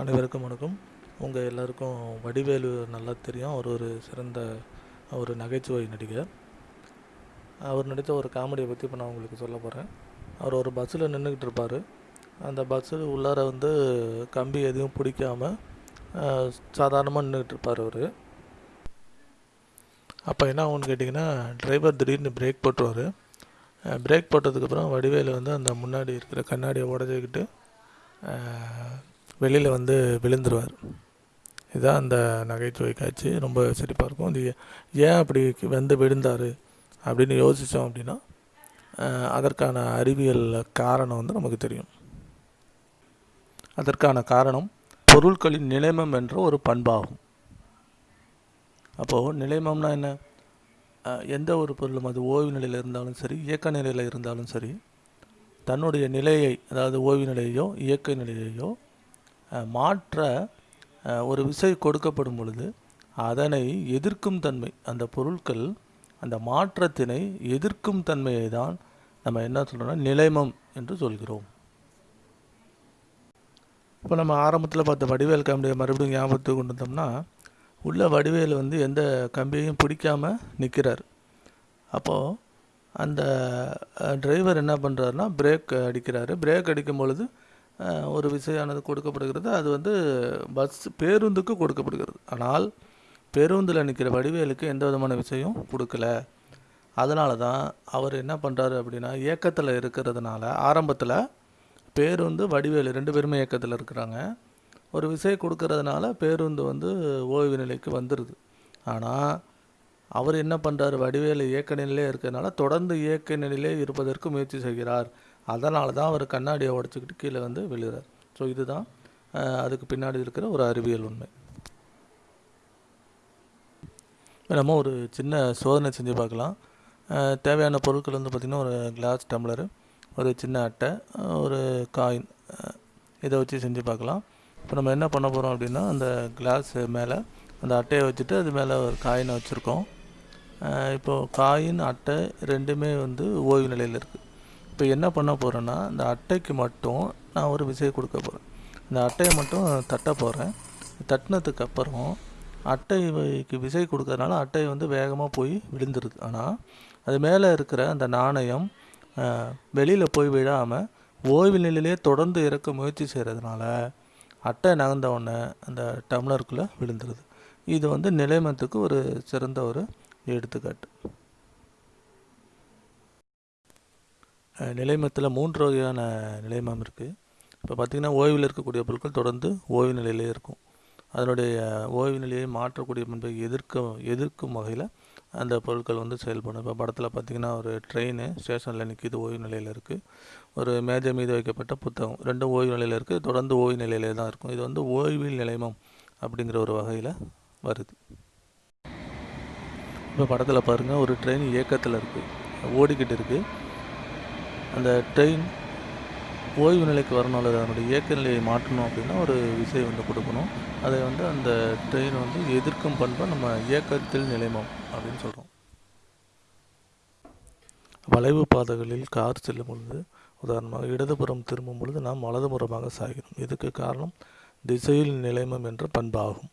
அனைவருக்கும் வணக்கம். உங்கள் எல்லாருக்கும் வடிவேலு நல்லா தெரியும். அவர் ஒரு சிறந்த ஒரு நகைச்சுவை நடிகர். அவர் நடித்த ஒரு காமெடியை பற்றி இப்போ நான் உங்களுக்கு சொல்ல போகிறேன் அவர் ஒரு பஸ்ஸில் நின்றுக்கிட்டு இருப்பார். அந்த பஸ்ஸில் உள்ளார வந்து கம்பி எதுவும் பிடிக்காம சாதாரணமாக நின்றுக்கிட்டு இருப்பார் அவர். அப்போ என்ன ஆகும்னு கேட்டிங்கன்னா டிரைவர் திடீர்னு பிரேக் போட்டுருவார். பிரேக் போட்டதுக்கப்புறம் வடிவேலு வந்து அந்த முன்னாடி இருக்கிற கண்ணாடியை உடச்சிக்கிட்டு வெளியில் வந்து விழுந்துருவார். இதுதான் அந்த நகைச்சுவை காட்சி. ரொம்ப சிரிப்பாக இருக்கும். இது ஏன் அப்படி வந்து விழுந்தார் அப்படின்னு யோசித்தோம் அப்படின்னா அதற்கான அறிவியல் காரணம் வந்து நமக்கு தெரியும். அதற்கான காரணம் பொருட்களின் நிலைமம் என்ற ஒரு பண்பாகும். அப்போது நிலைமம்னா என்ன? எந்த ஒரு பொருளும் அது ஓய்வு நிலையில் இருந்தாலும் சரி இயக்க நிலையில் இருந்தாலும் சரி தன்னுடைய நிலையை அதாவது ஓய்வு நிலையையோ இயக்க நிலையையோ மாற்ற ஒரு விசை கொடுக்கப்படும் பொழுது அதனை எதிர்க்கும் தன்மை அந்த பொருட்கள் அந்த மாற்றத்தினை எதிர்க்கும் தன்மையை தான் நம்ம என்ன சொல்கிறோம்னா நிலைமம் என்று சொல்கிறோம். இப்போ நம்ம ஆரம்பத்தில் பார்த்த வடிவேல் கம்பியை மறுபடியும் ஞாபகத்துக்கு கொண்டு வந்தோம்னா உள்ள வடிவேல் வந்து எந்த கம்பியையும் பிடிக்காமல் நிற்கிறார் அப்போது அந்த டிரைவர் என்ன பண்ணுறாருனா பிரேக் அடிக்கிறாரு. பிரேக் அடிக்கும் பொழுது ஒரு விசையானது கொடுக்கப்படுகிறது. அது வந்து பஸ் பேருந்துக்கு கொடுக்கப்படுகிறது. ஆனால் பேருந்தில் நிற்கிற வடிவேலுக்கு எந்த விதமான விஷயம் கொடுக்கல. அதனால தான் அவர் என்ன பண்ணுறாரு அப்படின்னா இயக்கத்தில் இருக்கிறதுனால ஆரம்பத்தில் பேருந்து வடிவேலு ரெண்டு பேருமே இயக்கத்தில் இருக்கிறாங்க. ஒரு விசை கொடுக்கறதுனால பேருந்து வந்து ஓய்வு நிலைக்கு வந்துடுது ஆனால் அவர் என்ன பண்ணுறாரு வடிவேலு இயக்க நிலையிலே இருக்கிறதுனால தொடர்ந்து இயக்க நிலையிலே இருப்பதற்கு முயற்சி செய்கிறார். அதனால தான் அவர் கண்ணாடியை உடச்சிக்கிட்டு கீழே வந்து விழுகிறார். ஸோ இதுதான் அதுக்கு பின்னாடி இருக்கிற ஒரு அறிவியல் உண்மை. நம்ம ஒரு சின்ன சோதனை செஞ்சு பார்க்கலாம். தேவையான பொருட்கள் வந்து பார்த்திங்கன்னா ஒரு கிளாஸ் டம்ளரு ஒரு சின்ன அட்டை ஒரு காயின் இதை வச்சு செஞ்சு பார்க்கலாம். இப்போ நம்ம என்ன பண்ண போகிறோம் அப்படின்னா அந்த கிளாஸ் மேலே அந்த அட்டையை வச்சுட்டு அது மேலே ஒரு காயினை வச்சுருக்கோம். இப்போது காயின் அட்டை ரெண்டுமே வந்து ஓய்வு நிலையில் இருக்குது இப்போ என்ன பண்ண போகிறேன்னா இந்த அட்டைக்கு மட்டும் நான் ஒரு விசையை கொடுக்க போகிறேன் இந்த அட்டையை மட்டும் தட்ட போகிறேன் தட்டினதுக்கு அப்புறம் அட்டைக்கு விசை கொடுக்கறதுனால அட்டை வந்து வேகமாக போய் விழுந்துருது. ஆனால் அது மேலே இருக்கிற அந்த நாணயம் வெளியில் போய் விழாமல் ஓய்வு நிலையிலே தொடர்ந்து இறக்க முயற்சி செய்கிறதுனால அட்டை நகர்ந்த உடனே அந்த டம்ளருக்குள்ளே விழுந்துருது. இது வந்து நிலைமத்துக்கு ஒரு சிறந்த ஒரு எடுத்துக்காட்டு. நிலைமத்தில் மூன்று வகையான நிலைமம் இருக்குது இப்போ பார்த்திங்கன்னா ஓய்வில் இருக்கக்கூடிய பொருட்கள் தொடர்ந்து ஓய்வு நிலையிலே இருக்கும். அதனுடைய ஓய்வு நிலையை மாற்றக்கூடிய பண்பை எதிர்க்கும் எதிர்க்கும் வகையில் அந்த பொருட்கள் வந்து செயல்படும். இப்போ படத்தில் பார்த்திங்கன்னா ஒரு ட்ரெயின் ஸ்டேஷனில் நிற்கிது ஓய்வு நிலையில் இருக்குது ஒரு மேஜை மீது வைக்கப்பட்ட புத்தகம் ரெண்டும் ஓய்வு நிலையில் இருக்குது தொடர்ந்து ஓய்வு நிலையிலே தான் இருக்கும். இது வந்து ஓய்வில் நிலைமம் அப்படிங்கிற ஒரு வகையில் வருது. இப்போ படத்தில் பாருங்கள் ஒரு ட்ரெயின் இயக்கத்தில் இருக்குது ஓடிக்கிட்டு இருக்குது அந்த ட்ரெயின் ஓய்வு நிலைக்கு வரணும் அல்லது அதனுடைய இயக்க நிலையை மாற்றணும் அப்படின்னா ஒரு விசை வந்து கொடுக்கணும். அதை வந்து அந்த ட்ரெயின் வந்து எதிர்க்கும் பண்பை நம்ம இயக்கத்தில் நிலைமம் அப்படின்னு சொல்கிறோம் வளைவு பாதைகளில் கார் செல்லும் பொழுது உதாரணமாக இடதுபுறம் திரும்பும் பொழுது நாம் வலதுபுறமாக சாகிறோம் இதுக்கு காரணம் திசையில் நிலைமம் என்ற பண்பாகும்.